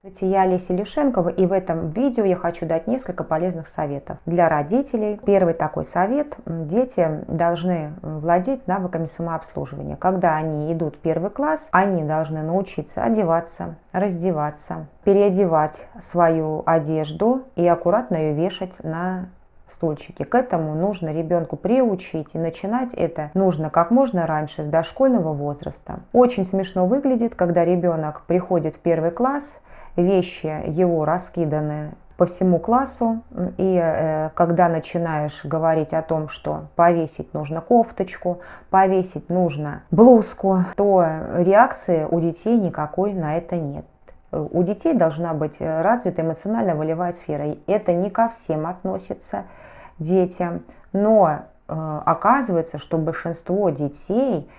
Здравствуйте, я Олеся Лишенкова и в этом видео я хочу дать несколько полезных советов для родителей. Первый такой совет. Дети должны владеть навыками самообслуживания. Когда они идут в первый класс, они должны научиться одеваться, раздеваться, переодевать свою одежду и аккуратно ее вешать на стульчики. К этому нужно ребенку приучить и начинать это нужно как можно раньше, с дошкольного возраста. Очень смешно выглядит, когда ребенок приходит в первый класс – вещи его раскиданы по всему классу, и э, когда начинаешь говорить о том, что повесить нужно кофточку, повесить нужно блузку, то реакции у детей никакой на это нет. У детей должна быть развита эмоционально-волевая сфера. И это не ко всем относится детям, но э, оказывается, что большинство детей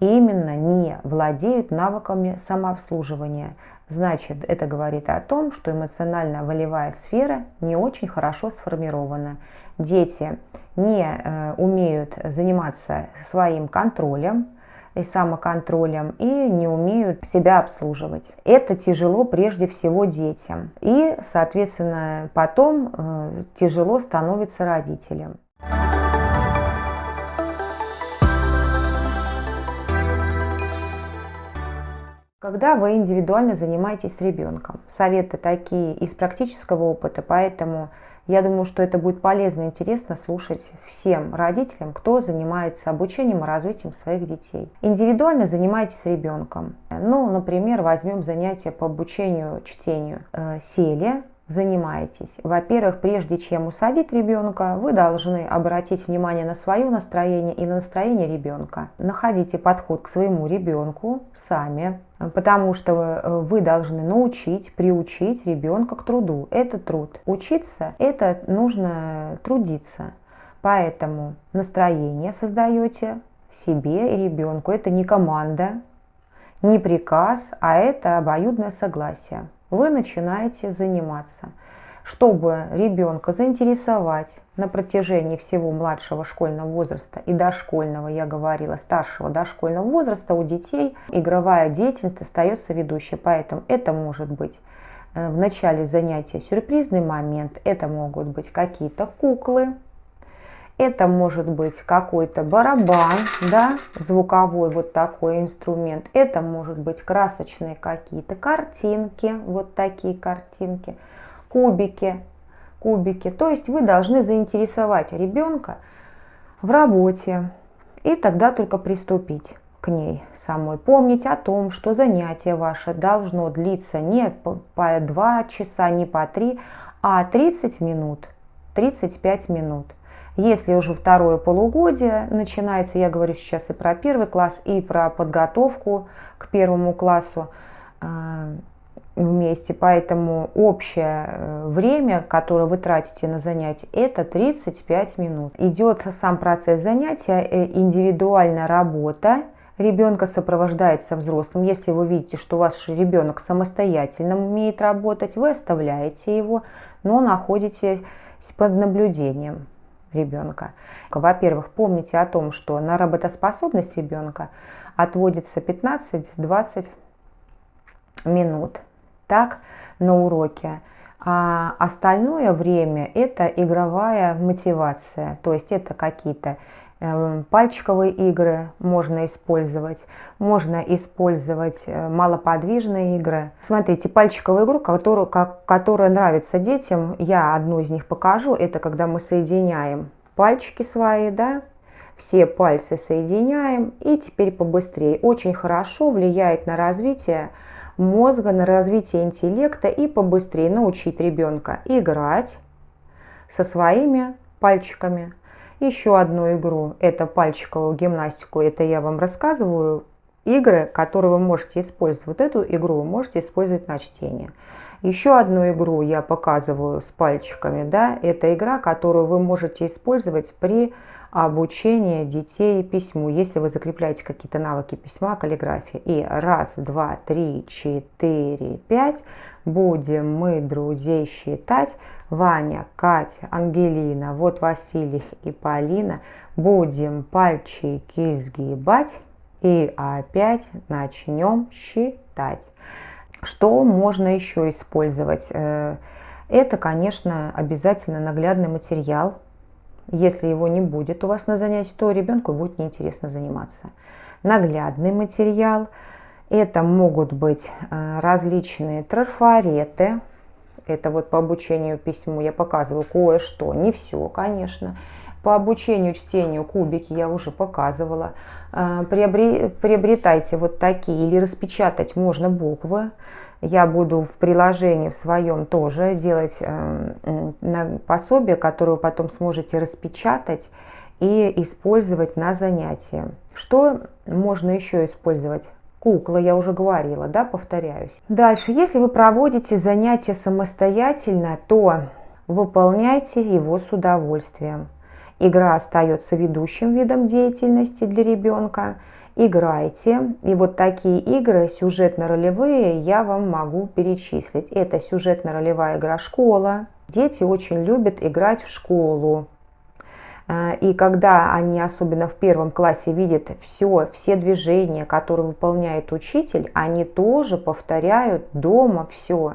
именно не владеют навыками самообслуживания. Значит, это говорит о том, что эмоционально-волевая сфера не очень хорошо сформирована. Дети не э, умеют заниматься своим контролем и самоконтролем и не умеют себя обслуживать. Это тяжело прежде всего детям. И, соответственно, потом э, тяжело становится родителям. Когда вы индивидуально занимаетесь с ребенком. Советы такие из практического опыта, поэтому я думаю, что это будет полезно и интересно слушать всем родителям, кто занимается обучением и развитием своих детей. Индивидуально занимайтесь ребенком. Ну, например, возьмем занятия по обучению чтению. Э, сели, занимаетесь. Во-первых, прежде чем усадить ребенка, вы должны обратить внимание на свое настроение и на настроение ребенка. Находите подход к своему ребенку сами, потому что вы должны научить, приучить ребенка к труду. Это труд. Учиться – это нужно трудиться. Поэтому настроение создаете себе и ребенку. Это не команда, не приказ, а это обоюдное согласие вы начинаете заниматься. Чтобы ребенка заинтересовать на протяжении всего младшего школьного возраста и дошкольного, я говорила, старшего дошкольного возраста у детей игровая деятельность остается ведущей. Поэтому это может быть э, в начале занятия сюрпризный момент, это могут быть какие-то куклы, это может быть какой-то барабан, да, звуковой вот такой инструмент. Это может быть красочные какие-то картинки, вот такие картинки, кубики, кубики. То есть вы должны заинтересовать ребенка в работе и тогда только приступить к ней самой. Помнить о том, что занятие ваше должно длиться не по 2 часа, не по 3, а 30 минут, 35 минут. Если уже второе полугодие начинается, я говорю сейчас и про первый класс, и про подготовку к первому классу э, вместе, поэтому общее э, время, которое вы тратите на занятие, это 35 минут. Идет сам процесс занятия, э, индивидуальная работа, ребенка сопровождается взрослым. Если вы видите, что ваш ребенок самостоятельно умеет работать, вы оставляете его, но находитесь под наблюдением ребенка. Во-первых, помните о том, что на работоспособность ребенка отводится 15-20 минут так, на уроке. А остальное время это игровая мотивация, то есть это какие-то пальчиковые игры можно использовать, можно использовать э, малоподвижные игры. Смотрите, пальчиковую игру, которую, как, которая нравится детям, я одну из них покажу. Это когда мы соединяем пальчики свои, да, все пальцы соединяем и теперь побыстрее. Очень хорошо влияет на развитие мозга, на развитие интеллекта и побыстрее научить ребенка играть со своими пальчиками. Еще одну игру, это пальчиковую гимнастику, это я вам рассказываю. Игры, которые вы можете использовать. Вот эту игру вы можете использовать на чтение. Еще одну игру я показываю с пальчиками. Да? Это игра, которую вы можете использовать при обучении детей письму, если вы закрепляете какие-то навыки письма, каллиграфии. И раз, два, три, четыре, пять. Будем мы друзей считать. Ваня, Катя, Ангелина, вот Василий и Полина. Будем пальчики сгибать и опять начнем считать. Что можно еще использовать? Э, это, конечно, обязательно наглядный материал. Если его не будет у вас на занятии, то ребенку будет неинтересно заниматься. Наглядный материал. Это могут быть э, различные трафареты. Это вот по обучению письму я показываю кое-что, не все, конечно. По обучению чтению кубики я уже показывала. Э, приобретайте вот такие или распечатать можно буквы. Я буду в приложении в своем тоже делать э, пособие, которое вы потом сможете распечатать и использовать на занятии. Что можно еще использовать? Кукла, я уже говорила, да, повторяюсь. Дальше, если вы проводите занятия самостоятельно, то выполняйте его с удовольствием. Игра остается ведущим видом деятельности для ребенка – играйте. И вот такие игры сюжетно-ролевые я вам могу перечислить. Это сюжетно-ролевая игра «Школа». Дети очень любят играть в школу. А, и когда они, особенно в первом классе, видят все, все движения, которые выполняет учитель, они тоже повторяют дома все.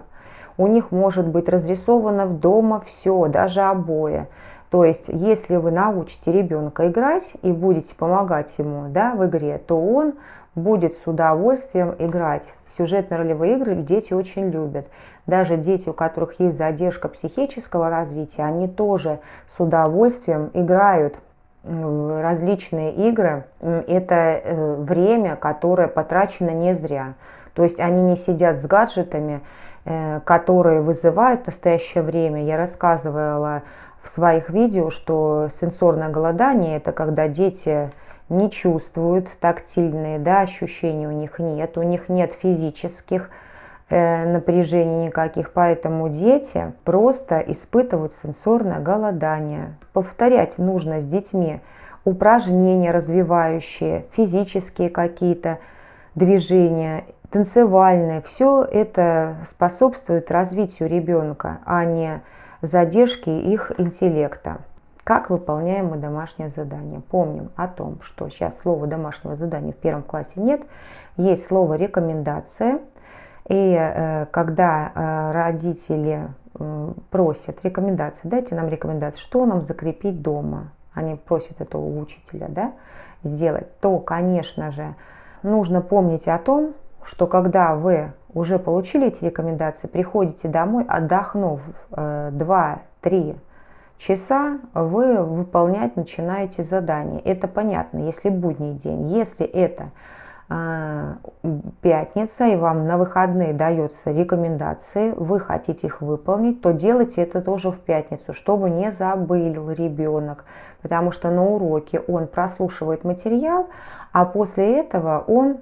У них может быть разрисовано в дома все, даже обои. То есть, если вы научите ребенка играть и будете помогать ему да, в игре, то он будет с удовольствием играть. Сюжетно-ролевые игры дети очень любят. Даже дети, у которых есть задержка психического развития, они тоже с удовольствием играют в различные игры. Это э, время, которое потрачено не зря. То есть они не сидят с гаджетами, э, которые вызывают в настоящее время. Я рассказывала в своих видео, что сенсорное голодание – это когда дети не чувствуют тактильные да, ощущения, у них нет, у них нет физических э, напряжений никаких, поэтому дети просто испытывают сенсорное голодание. Повторять нужно с детьми упражнения развивающие, физические какие-то движения, танцевальные. Все это способствует развитию ребенка, а не задержки их интеллекта. Как выполняем мы домашнее задание? Помним о том, что сейчас слова домашнего задания в первом классе нет, есть слово рекомендация. И э, когда э, родители э, просят рекомендации, дайте нам рекомендации, что нам закрепить дома, они просят этого учителя да, сделать, то, конечно же, нужно помнить о том, что когда вы уже получили эти рекомендации, приходите домой, отдохнув 2-3 э, часа, вы выполнять начинаете задание. Это понятно, если будний день. Если это пятница, и вам на выходные дается рекомендации, вы хотите их выполнить, то делайте это тоже в пятницу, чтобы не забыл ребенок. Потому что на уроке он прослушивает материал, а после этого он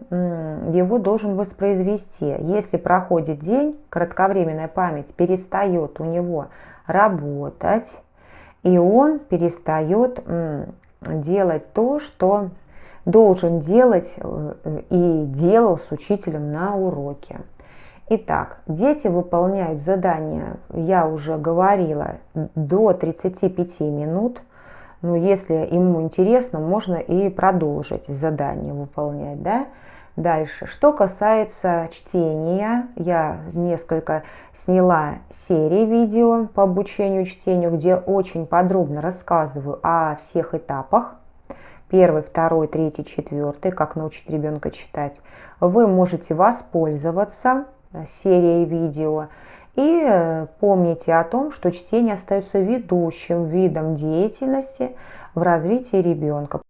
его должен воспроизвести. Если проходит день, кратковременная память перестает у него работать, и он перестает делать то, что должен делать э, и делал с учителем на уроке. Итак, дети выполняют задания, я уже говорила, до 35 минут – но если ему интересно, можно и продолжить задание выполнять. Да? Дальше. Что касается чтения, я несколько сняла серии видео по обучению чтению, где очень подробно рассказываю о всех этапах. Первый, второй, третий, четвертый, как научить ребенка читать. Вы можете воспользоваться серией видео и э, помните о том, что чтение остается ведущим видом деятельности в развитии ребенка.